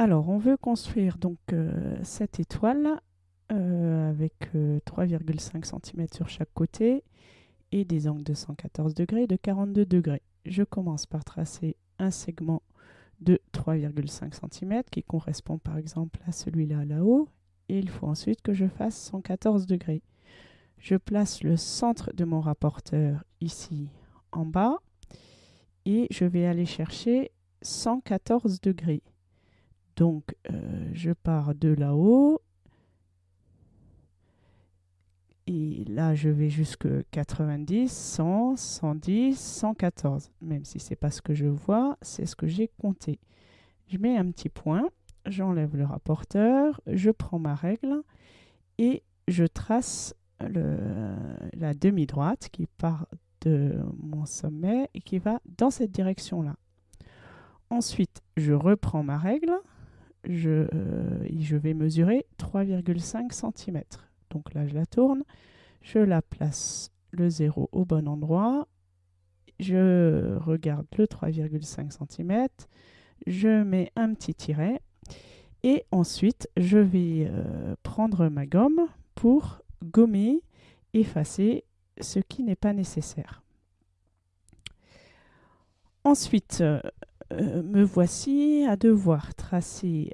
Alors, on veut construire donc euh, cette étoile euh, avec 3,5 cm sur chaque côté et des angles de 114 degrés et de 42 degrés. Je commence par tracer un segment de 3,5 cm qui correspond par exemple à celui-là là-haut et il faut ensuite que je fasse 114 degrés. Je place le centre de mon rapporteur ici en bas et je vais aller chercher 114 degrés. Donc, euh, je pars de là-haut. Et là, je vais jusque 90, 100, 110, 114. Même si ce n'est pas ce que je vois, c'est ce que j'ai compté. Je mets un petit point, j'enlève le rapporteur, je prends ma règle et je trace la demi-droite qui part de mon sommet et qui va dans cette direction-là. Ensuite, je reprends ma règle, je, euh, je vais mesurer 3,5 cm. Donc là, je la tourne, je la place le 0 au bon endroit, je regarde le 3,5 cm, je mets un petit tiret et ensuite je vais euh, prendre ma gomme pour gommer, effacer ce qui n'est pas nécessaire. Ensuite, euh, me voici à devoir tracer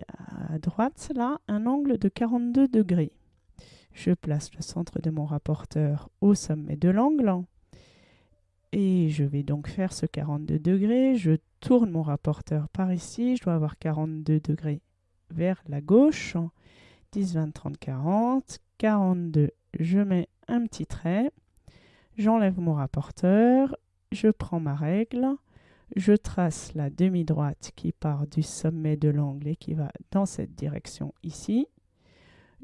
à droite là un angle de 42 degrés. Je place le centre de mon rapporteur au sommet de l'angle et je vais donc faire ce 42 degrés. Je tourne mon rapporteur par ici, je dois avoir 42 degrés vers la gauche. 10, 20, 30, 40, 42. Je mets un petit trait, j'enlève mon rapporteur, je prends ma règle, je trace la demi-droite qui part du sommet de l'angle et qui va dans cette direction ici.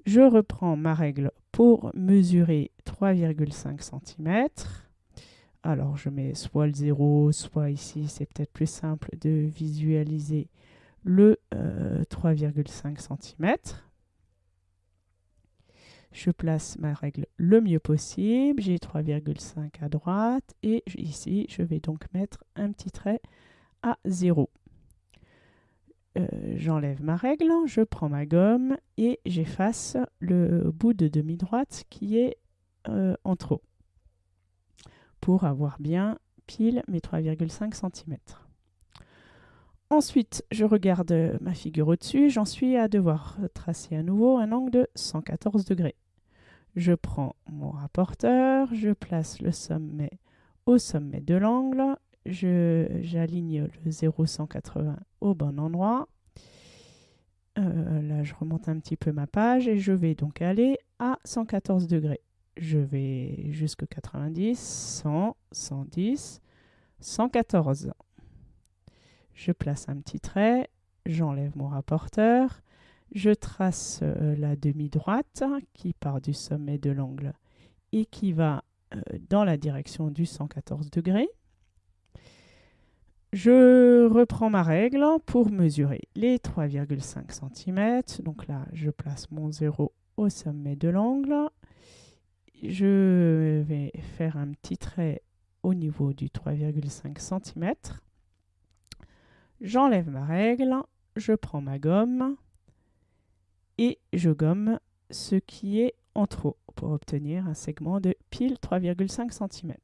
Je reprends ma règle pour mesurer 3,5 cm. Alors je mets soit le 0, soit ici, c'est peut-être plus simple de visualiser le 3,5 euh, cm je place ma règle le mieux possible. J'ai 3,5 à droite et ici, je vais donc mettre un petit trait à 0. Euh, j'enlève ma règle, je prends ma gomme et j'efface le bout de demi-droite qui est euh, en trop pour avoir bien pile mes 3,5 cm. Ensuite, je regarde ma figure au-dessus. J'en suis à devoir tracer à nouveau un angle de 114 degrés. Je prends mon rapporteur, je place le sommet au sommet de l'angle, j'aligne le 0,180 au bon endroit. Euh, là, je remonte un petit peu ma page et je vais donc aller à 114 degrés. Je vais jusqu'à 90, 100, 110, 114. Je place un petit trait, j'enlève mon rapporteur, je trace euh, la demi-droite qui part du sommet de l'angle et qui va euh, dans la direction du 114 degrés. Je reprends ma règle pour mesurer les 3,5 cm. Donc là, je place mon 0 au sommet de l'angle. Je vais faire un petit trait au niveau du 3,5 cm. J'enlève ma règle, je prends ma gomme et je gomme ce qui est en trop pour obtenir un segment de pile 3,5 cm.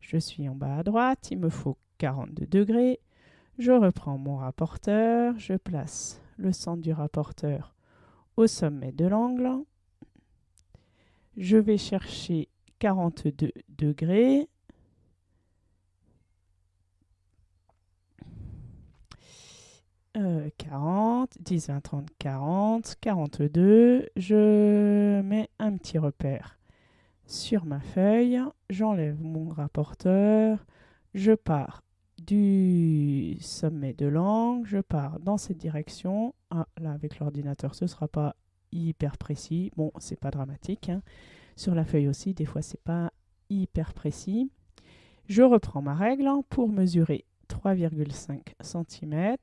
Je suis en bas à droite, il me faut 42 degrés. Je reprends mon rapporteur, je place le centre du rapporteur au sommet de l'angle. Je vais chercher 42 degrés 40, 10, 20, 30, 40, 42. Je mets un petit repère sur ma feuille. J'enlève mon rapporteur. Je pars du sommet de l'angle. Je pars dans cette direction. Ah, là, avec l'ordinateur, ce ne sera pas hyper précis. Bon, c'est pas dramatique. Hein. Sur la feuille aussi, des fois, c'est pas hyper précis. Je reprends ma règle pour mesurer 3,5 cm.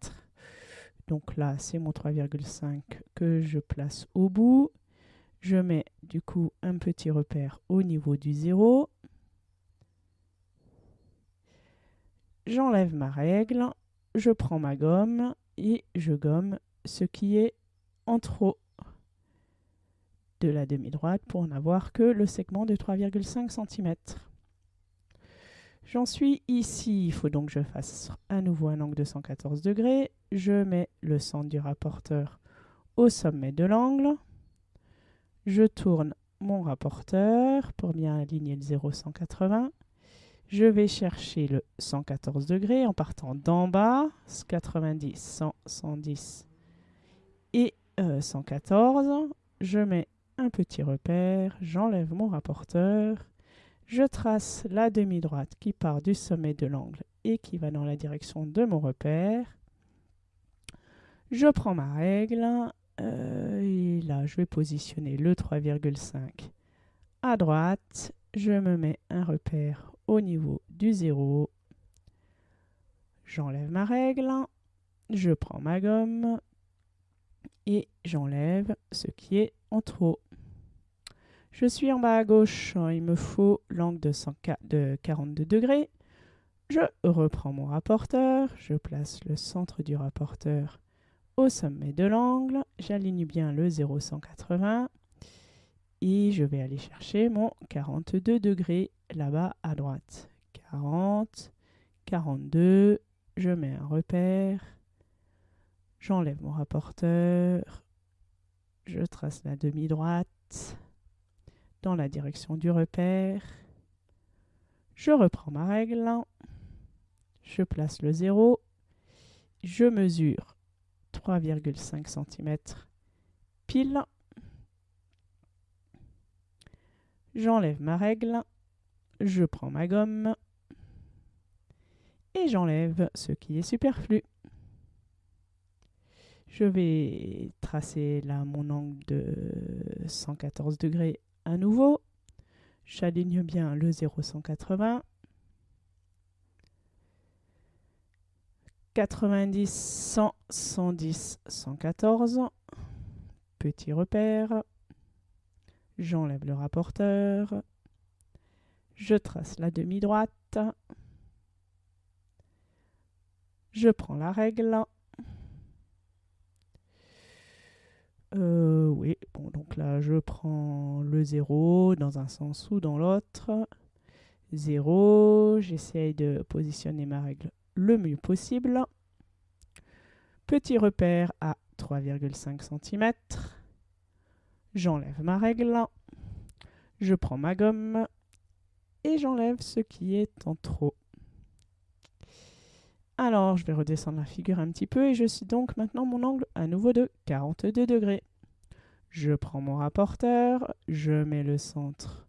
Donc là, c'est mon 3,5 que je place au bout. Je mets du coup un petit repère au niveau du 0. J'enlève ma règle, je prends ma gomme et je gomme ce qui est en trop de la demi-droite pour n'avoir que le segment de 3,5 cm. J'en suis ici, il faut donc que je fasse à nouveau un angle de 114 degrés. Je mets le centre du rapporteur au sommet de l'angle. Je tourne mon rapporteur pour bien aligner le 0,180. Je vais chercher le 114 degrés en partant d'en bas, 90, 100, 110 et 114. Euh, je mets un petit repère, j'enlève mon rapporteur, je trace la demi-droite qui part du sommet de l'angle et qui va dans la direction de mon repère. Je prends ma règle euh, et là je vais positionner le 3,5 à droite. Je me mets un repère au niveau du 0. J'enlève ma règle, je prends ma gomme et j'enlève ce qui est en trop. Je suis en bas à gauche, il me faut l'angle de, de 42 degrés. Je reprends mon rapporteur, je place le centre du rapporteur au sommet de l'angle, j'aligne bien le 0,180 et je vais aller chercher mon 42 degrés là-bas à droite. 40, 42, je mets un repère, j'enlève mon rapporteur, je trace la demi-droite la direction du repère, je reprends ma règle, je place le 0, je mesure 3,5 cm pile, J'enlève ma règle, je prends ma gomme. Et j'enlève ce qui est superflu. Je vais tracer là mon angle de 114 degrés à nouveau. J'aligne bien le 0,180. 90, 100, 110, 114. Petit repère. J'enlève le rapporteur. Je trace la demi-droite. Je prends la règle. Euh, bon, donc là, je prends le 0 dans un sens ou dans l'autre. 0, j'essaye de positionner ma règle le mieux possible. Petit repère à 3,5 cm. J'enlève ma règle. Je prends ma gomme et j'enlève ce qui est en trop. Alors, je vais redescendre la figure un petit peu et je suis donc maintenant mon angle à nouveau de 42 degrés. Je prends mon rapporteur, je mets le centre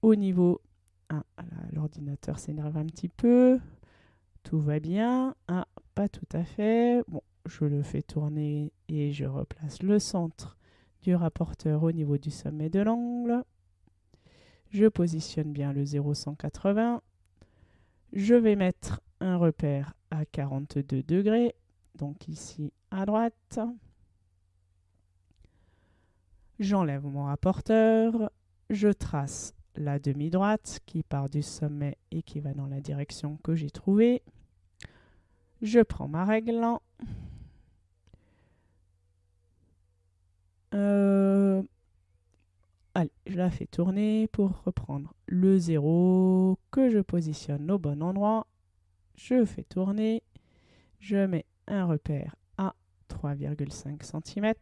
au niveau... Ah, l'ordinateur s'énerve un petit peu. Tout va bien. Ah, pas tout à fait. Je le fais tourner et je replace le centre du rapporteur au niveau du sommet de l'angle. Je positionne bien le 0,180. Je vais mettre un repère à 42 degrés, donc ici à droite. J'enlève mon rapporteur, je trace la demi-droite qui part du sommet et qui va dans la direction que j'ai trouvée. Je prends ma règle, Euh, allez, je la fais tourner pour reprendre le 0 que je positionne au bon endroit. Je fais tourner. Je mets un repère à 3,5 cm.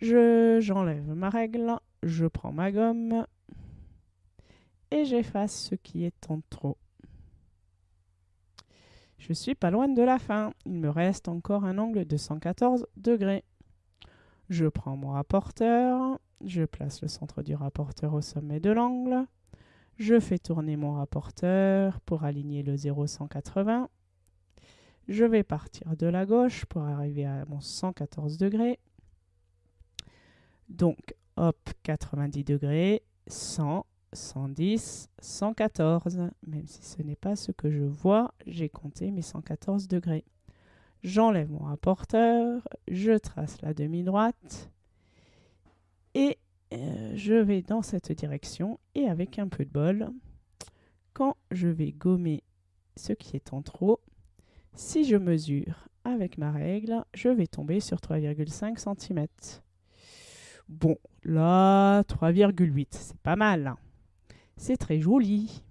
J'enlève ma règle, je prends ma gomme et j'efface ce qui est en trop. Je suis pas loin de la fin. Il me reste encore un angle de 114 degrés. Je prends mon rapporteur, je place le centre du rapporteur au sommet de l'angle. Je fais tourner mon rapporteur pour aligner le 0,180. Je vais partir de la gauche pour arriver à mon 114 degrés. Donc, hop, 90 degrés, 100, 110, 114. Même si ce n'est pas ce que je vois, j'ai compté mes 114 degrés. J'enlève mon rapporteur, je trace la demi-droite et euh, je vais dans cette direction et avec un peu de bol, quand je vais gommer ce qui est en trop, si je mesure avec ma règle, je vais tomber sur 3,5 cm. Bon, là, 3,8, c'est pas mal. C'est très joli.